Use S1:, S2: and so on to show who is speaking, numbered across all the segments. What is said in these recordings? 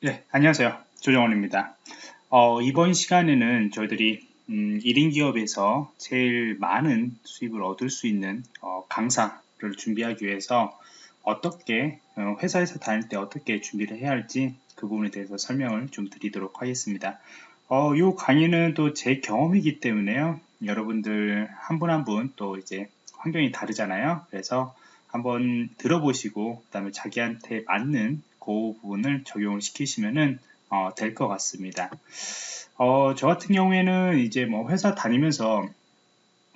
S1: 네, 안녕하세요. 조정원입니다. 어, 이번 시간에는 저희들이 음, 1인 기업에서 제일 많은 수입을 얻을 수 있는 어, 강사를 준비하기 위해서 어떻게 어, 회사에서 다닐 때 어떻게 준비를 해야 할지 그 부분에 대해서 설명을 좀 드리도록 하겠습니다. 어, 이 강의는 또 제 경험이기 때문에요. 여러분들 한 분 한 분 또 이제 환경이 다르잖아요. 그래서 한번 들어보시고 그 다음에 자기한테 맞는 그 부분을 적용을 시키시면은 어, 될 것 같습니다. 어, 저 같은 경우에는 이제 뭐 회사 다니면서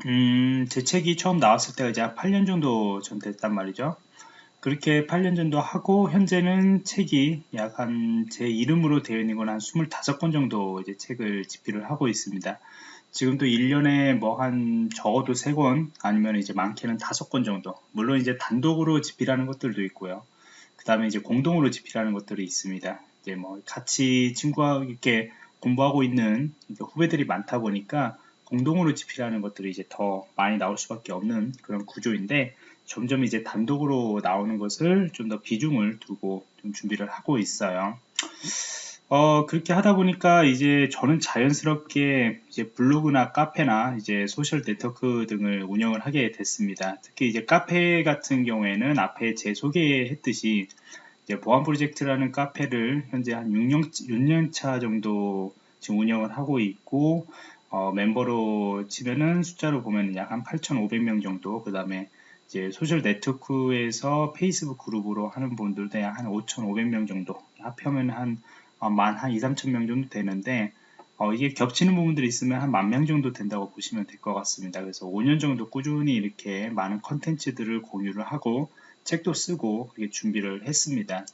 S1: 음, 제 책이 처음 나왔을 때가 이제 한 8년 정도 전 됐단 말이죠. 그렇게 8년 정도 하고 현재는 책이 약 한 제 이름으로 되어 있는 건 한 25권 정도 이제 책을 집필을 하고 있습니다. 지금도 1년에 뭐 한 적어도 3권 아니면 이제 많게는 5권 정도 물론 이제 단독으로 집필하는 것들도 있고요. 그 다음에 이제 공동으로 집필하는 것들이 있습니다. 이제 뭐 같이 친구와 이렇게 공부하고 있는 후배들이 많다 보니까 공동으로 집필하는 것들이 이제 더 많이 나올 수밖에 없는 그런 구조인데 점점 이제 단독으로 나오는 것을 좀 더 비중을 두고 좀 준비를 하고 있어요. 어, 그렇게 하다 보니까 이제 저는 자연스럽게 이제 블로그나 카페나 이제 소셜 네트워크 등을 운영을 하게 됐습니다. 특히 이제 카페 같은 경우에는 앞에 제 소개했듯이 이제 보안 프로젝트라는 카페를 현재 한 6년, 6년 차 정도 지금 운영을 하고 있고 어, 멤버로 치면은 숫자로 보면 약 한 8,500명 정도 그 다음에 이제 소셜 네트워크에서 페이스북 그룹으로 하는 분들도 약 한 5,500명 정도 합하면 한 어, 만한 2, 3천 명 정도 되는데 어, 이게 겹치는 부분들이 있으면 한 만 명 정도 된다고 보시면 될 것 같습니다. 그래서 5년 정도 꾸준히 이렇게 많은 컨텐츠들을 공유를 하고 책도 쓰고 그렇게 준비를 했습니다.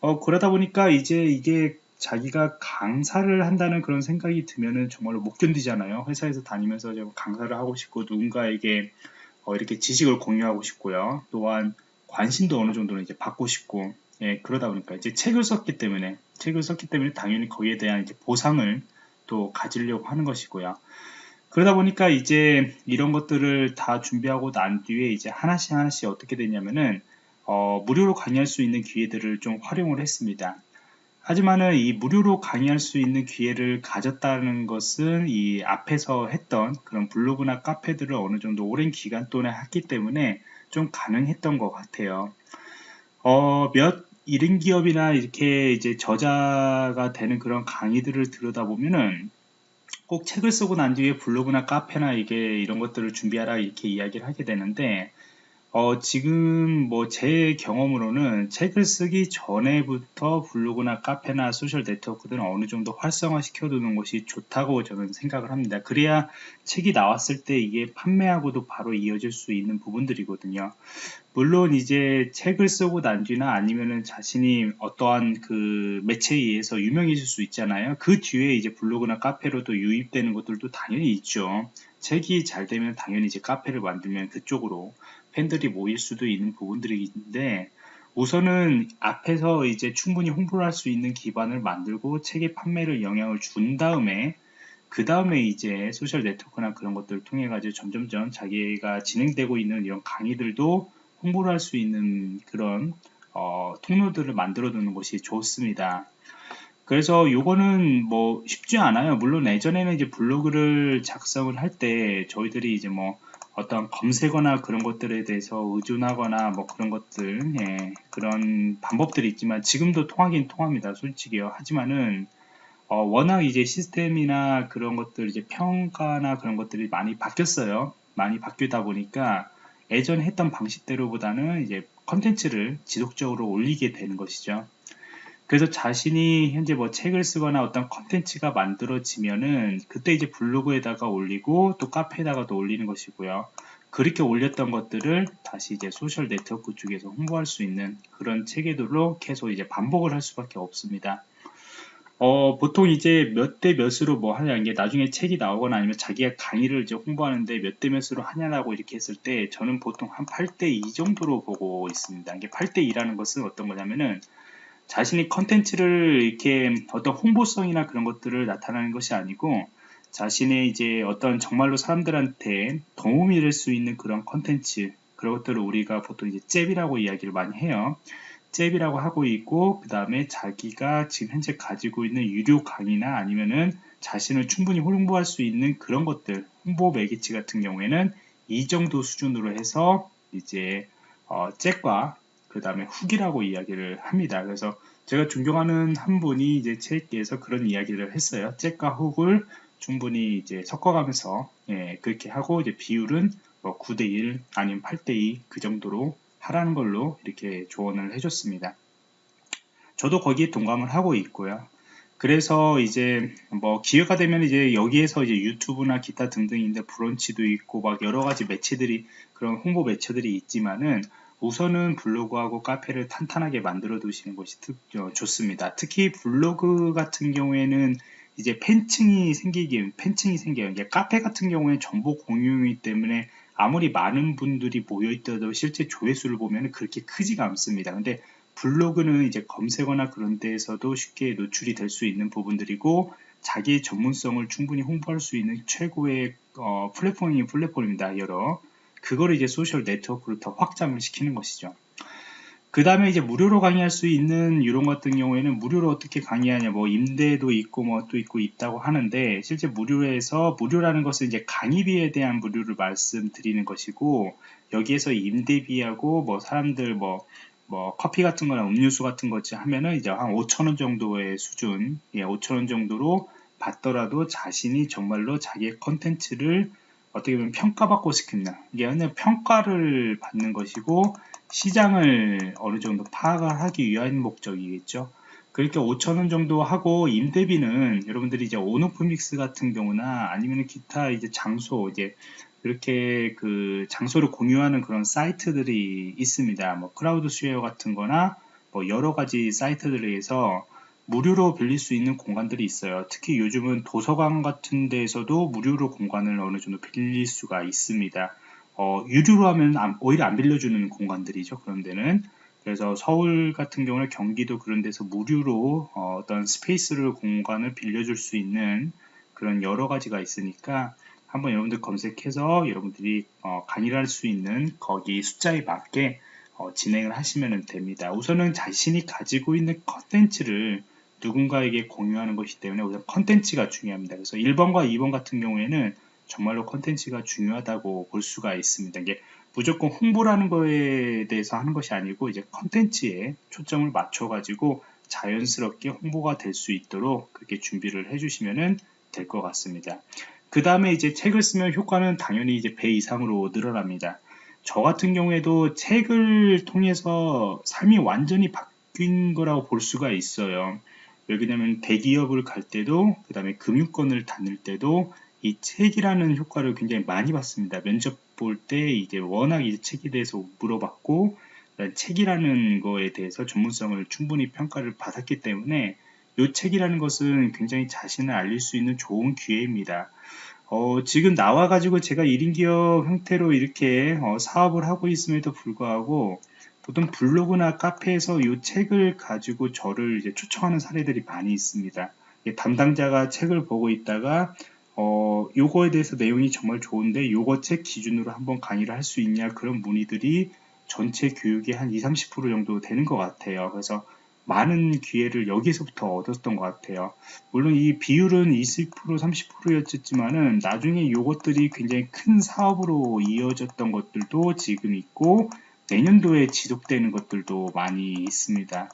S1: 어, 그러다 보니까 이제 이게 자기가 강사를 한다는 그런 생각이 들면은 정말로 못 견디잖아요. 회사에서 다니면서 강사를 하고 싶고 누군가에게 어, 이렇게 지식을 공유하고 싶고요. 또한 관심도 어느 정도는 이제 받고 싶고 예, 그러다 보니까 이제 책을 썼기 때문에 책을 썼기 때문에 당연히 거기에 대한 이제 보상을 또 가지려고 하는 것이고요. 그러다 보니까 이제 이런 것들을 다 준비하고 난 뒤에 이제 하나씩 하나씩 어떻게 되냐면은 어, 무료로 강의할 수 있는 기회들을 좀 활용을 했습니다. 하지만은 이 무료로 강의할 수 있는 기회를 가졌다는 것은 이 앞에서 했던 그런 블로그나 카페들을 어느 정도 오랜 기간 동안 했기 때문에 좀 가능했던 것 같아요. 어, 몇 이른 기업이나 이렇게 이제 저자가 되는 그런 강의들을 들여다보면은 꼭 책을 쓰고 난 뒤에 블로그나 카페나 이게 이런 것들을 준비하라 이렇게 이야기를 하게 되는데 어, 지금 뭐 제 경험으로는 책을 쓰기 전에부터 블로그나 카페나 소셜 네트워크들은 어느 정도 활성화 시켜두는 것이 좋다고 저는 생각을 합니다. 그래야 책이 나왔을 때 이게 판매하고도 바로 이어질 수 있는 부분들이거든요. 물론 이제 책을 쓰고 난 뒤나 아니면은 자신이 어떠한 그 매체에 의해서 유명해질 수 있잖아요. 그 뒤에 이제 블로그나 카페로도 유입되는 것들도 당연히 있죠. 책이 잘 되면 당연히 이제 카페를 만들면 그쪽으로 팬들이 모일 수도 있는 부분들이 있는데 우선은 앞에서 이제 충분히 홍보를 할 수 있는 기반을 만들고 책의 판매를 영향을 준 다음에 그 다음에 이제 소셜 네트워크나 그런 것들을 통해 가지고 점점점 자기가 진행되고 있는 이런 강의들도 홍보를 할 수 있는 그런 어, 통로들을 만들어 두는 것이 좋습니다. 그래서 요거는 뭐 쉽지 않아요. 물론 예전에는 이제 블로그를 작성을 할 때 저희들이 이제 뭐 어떤 검색어나 그런 것들에 대해서 의존하거나 뭐 그런 것들 예, 그런 방법들이 있지만 지금도 통하긴 통합니다 솔직히요 하지만은 어, 워낙 이제 시스템이나 그런 것들 이제 평가나 그런 것들이 많이 바뀌었어요. 많이 바뀌다 보니까 예전 했던 방식대로보다는 이제 컨텐츠를 지속적으로 올리게 되는 것이죠 그래서 자신이 현재 뭐 책을 쓰거나 어떤 컨텐츠가 만들어지면은 그때 이제 블로그에다가 올리고 또 카페에다가도 올리는 것이고요. 그렇게 올렸던 것들을 다시 이제 소셜 네트워크 쪽에서 홍보할 수 있는 그런 체계들로 계속 이제 반복을 할 수밖에 없습니다. 어, 보통 이제 몇 대 몇으로 뭐 하냐, 이게 나중에 책이 나오거나 아니면 자기가 강의를 이제 홍보하는데 몇 대 몇으로 하냐라고 이렇게 했을 때 저는 보통 한 8대 2 정도로 보고 있습니다. 이게 8대 2라는 것은 어떤 거냐면은 자신이 컨텐츠를 이렇게 어떤 홍보성이나 그런 것들을 나타내는 것이 아니고 자신의 이제 어떤 정말로 사람들한테 도움이 될 수 있는 그런 컨텐츠 그런 것들을 우리가 보통 이제 잽이라고 이야기를 많이 해요. 잽이라고 하고 있고 그 다음에 자기가 지금 현재 가지고 있는 유료 강의나 아니면은 자신을 충분히 홍보할 수 있는 그런 것들 홍보 매개체 같은 경우에는 이 정도 수준으로 해서 이제 어, 잭과 그 다음에 훅이라고 이야기를 합니다. 그래서 제가 존경하는 한 분이 이제 책에서 그런 이야기를 했어요. 잭과 훅을 충분히 이제 섞어가면서 예, 그렇게 하고 이제 비율은 뭐 9대1 아니면 8대2 그 정도로 하라는 걸로 이렇게 조언을 해줬습니다. 저도 거기에 동감을 하고 있고요. 그래서 이제 뭐 기회가 되면 이제 여기에서 이제 유튜브나 기타 등등인데 브런치도 있고 막 여러 가지 매체들이 그런 홍보 매체들이 있지만은 우선은 블로그하고 카페를 탄탄하게 만들어 두시는 것이 특, 어, 좋습니다. 특히 블로그 같은 경우에는 이제 팬층이 생기기, 팬층이 생겨요. 이게 카페 같은 경우에 정보 공유이기 때문에 아무리 많은 분들이 모여있더라도 실제 조회수를 보면 그렇게 크지가 않습니다. 근데 블로그는 이제 검색어나 그런 데에서도 쉽게 노출이 될 수 있는 부분들이고 자기의 전문성을 충분히 홍보할 수 있는 최고의 어, 플랫폼이 플랫폼입니다. 여러 그거를 이제 소셜 네트워크로 더 확장을 시키는 것이죠. 그 다음에 이제 무료로 강의할 수 있는 이런 같은 경우에는 무료로 어떻게 강의하냐 뭐 임대도 있고 뭐 또 있고 있다고 하는데 실제 무료에서 무료라는 것은 이제 강의비에 대한 무료를 말씀드리는 것이고 여기에서 임대비하고 뭐 사람들 뭐뭐 커피 같은 거나 음료수 같은 거지 하면은 이제 한 5천원 정도의 수준 예, 5천원 정도로 받더라도 자신이 정말로 자기의 컨텐츠를 어떻게 보면 평가받고 이게 그냥 평가를 받는 것이고 시장을 어느 정도 파악을 하기 위한 목적이겠죠 그렇게 5천원 정도 하고 임대비는 여러분들이 이제 온오프믹스 같은 경우나 아니면 기타 이제 장소 이제 이렇게 그 장소를 공유하는 그런 사이트들이 있습니다. 뭐 크라우드 쉐어 같은 거나 뭐 여러 가지 사이트들에서 무료로 빌릴 수 있는 공간들이 있어요. 특히 요즘은 도서관 같은 데에서도 무료로 공간을 어느 정도 빌릴 수가 있습니다. 어, 유료로 하면 오히려 안 빌려주는 공간들이죠. 그런 데는. 그래서 서울 같은 경우는 경기도 그런 데서 무료로 어, 어떤 space를 공간을 빌려줄 수 있는 그런 여러 가지가 있으니까 한번 여러분들 검색해서 여러분들이 어, 강의를 할수 있는 거기 숫자에 맞게 어, 진행을 하시면 됩니다. 우선은 자신이 가지고 있는 컨텐츠를 누군가에게 공유하는 것이기 때문에 우선 컨텐츠가 중요합니다. 그래서 1번과 2번 같은 경우에는 정말로 컨텐츠가 중요하다고 볼 수가 있습니다. 이게 무조건 홍보라는 거에 대해서 하는 것이 아니고 이제 컨텐츠에 초점을 맞춰 가지고 자연스럽게 홍보가 될 수 있도록 그렇게 준비를 해주시면 될 것 같습니다. 그 다음에 이제 책을 쓰면 효과는 당연히 이제 배 이상으로 늘어납니다. 저 같은 경우에도 책을 통해서 삶이 완전히 바뀐 거라고 볼 수가 있어요. 왜냐면 대기업을 갈 때도 그 다음에 금융권을 다닐 때도 이 책이라는 효과를 굉장히 많이 받습니다. 면접 볼 때 이제 워낙 이 책에 대해서 물어봤고 책이라는 거에 대해서 전문성을 충분히 평가를 받았기 때문에 이 책이라는 것은 굉장히 자신을 알릴 수 있는 좋은 기회입니다. 어, 지금 나와가지고 제가 1인 기업 형태로 이렇게 어, 사업을 하고 있음에도 불구하고 보통 블로그나 카페에서 이 책을 가지고 저를 이제 초청하는 사례들이 많이 있습니다. 담당자가 책을 보고 있다가 어, 요거에 대해서 내용이 정말 좋은데 요거 책 기준으로 한번 강의를 할 수 있냐 그런 문의들이 전체 교육의 한 20, 30% 정도 되는 것 같아요. 그래서 많은 기회를 여기서부터 얻었던 것 같아요. 물론 이 비율은 20% 30%였지만은 나중에 이것들이 굉장히 큰 사업으로 이어졌던 것들도 지금 있고 내년도에 지속되는 것들도 많이 있습니다.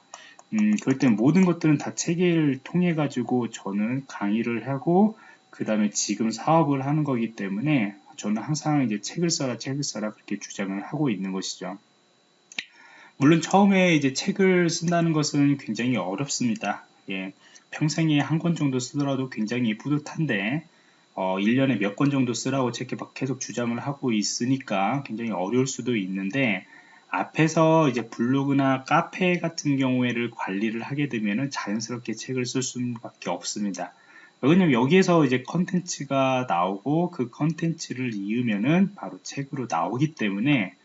S1: 음, 그럴 때 모든 것들은 다 체계를 통해 가지고 저는 강의를 하고 그 다음에 지금 사업을 하는 거기 때문에 저는 항상 이제 책을 써라 책을 써라 그렇게 주장을 하고 있는 것이죠. 물론 처음에 이제 책을 쓴다는 것은 굉장히 어렵습니다. 예, 평생에 한 권 정도 쓰더라도 굉장히 뿌듯한데 어, 1년에 몇 권 정도 쓰라고 제게 계속 주장을 하고 있으니까 굉장히 어려울 수도 있는데 앞에서 이제 블로그나 카페 같은 경우에를 관리를 하게 되면 자연스럽게 책을 쓸 수밖에 없습니다. 왜냐면 여기에서 이제 컨텐츠가 나오고 그 컨텐츠를 이으면은 바로 책으로 나오기 때문에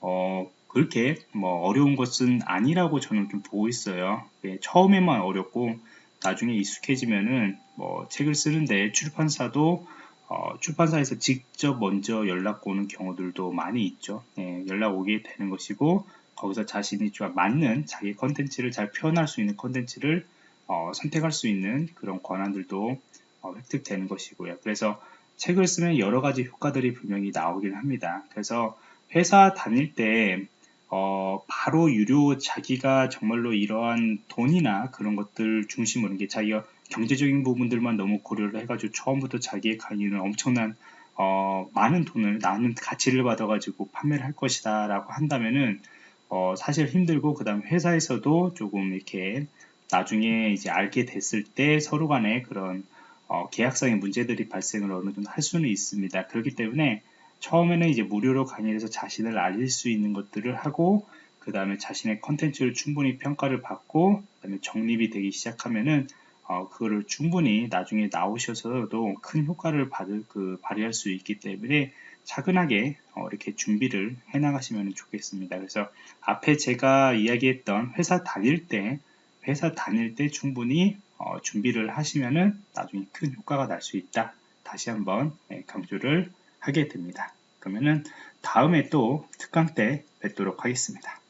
S1: 어, 그렇게 뭐 어려운 것은 아니라고 저는 좀 보고 있어요. 예, 처음에만 어렵고 나중에 익숙해지면은 뭐 책을 쓰는데 출판사도 어, 출판사에서 직접 먼저 연락 오는 경우들도 많이 있죠. 예, 연락 오게 되는 것이고 거기서 자신이 좀 맞는 자기 컨텐츠를 잘 표현할 수 있는 컨텐츠를 어, 선택할 수 있는 그런 권한들도 어, 획득되는 것이고요. 그래서 책을 쓰면 여러 가지 효과들이 분명히 나오긴 합니다. 그래서 회사 다닐 때 어, 바로 유료 자기가 정말로 이러한 돈이나 그런 것들 중심으로 이게 자기가 경제적인 부분들만 너무 고려를 해가지고 처음부터 자기의 강의는 엄청난 어, 많은 돈을 나는 가치를 받아가지고 판매를 할 것이다 라고 한다면은 어, 사실 힘들고 그 다음 회사에서도 조금 이렇게 나중에 이제 알게 됐을 때 서로 간에 그런 어, 계약상의 문제들이 발생을 어느 정도 할 수는 있습니다. 그렇기 때문에 처음에는 이제 무료로 강의를 해서 자신을 알릴 수 있는 것들을 하고 그 다음에 자신의 컨텐츠를 충분히 평가를 받고 그 다음에 정립이 되기 시작하면은 어, 그거를 충분히 나중에 나오셔서도 큰 효과를 받을 그 발휘할 수 있기 때문에 차근하게 어, 이렇게 준비를 해 나가시면 좋겠습니다. 그래서 앞에 제가 이야기했던 회사 다닐 때 회사 다닐 때 충분히 어, 준비를 하시면은 나중에 큰 효과가 날 수 있다. 다시 한번 예, 강조를 하게 됩니다. 그러면은 다음에 또 특강 때 뵙도록 하겠습니다.